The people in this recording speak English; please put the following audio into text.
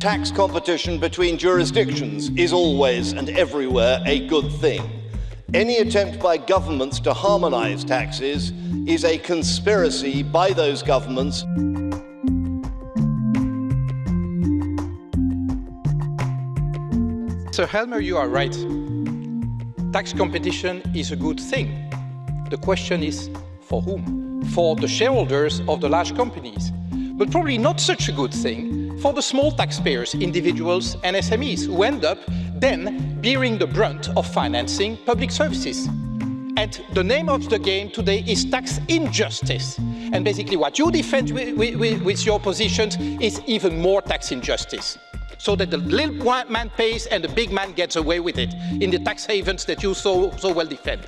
Tax competition between jurisdictions is always and everywhere a good thing. Any attempt by governments to harmonise taxes is a conspiracy by those governments. Sir Helmer, you are right. Tax competition is a good thing. The question is, for whom? For the shareholders of the large companies. But probably not such a good thing for the small taxpayers, individuals and SMEs, who end up then bearing the brunt of financing public services. And the name of the game today is tax injustice. And basically what you defend with, with, with your positions is even more tax injustice so that the little man pays and the big man gets away with it in the tax havens that you so, so well defend.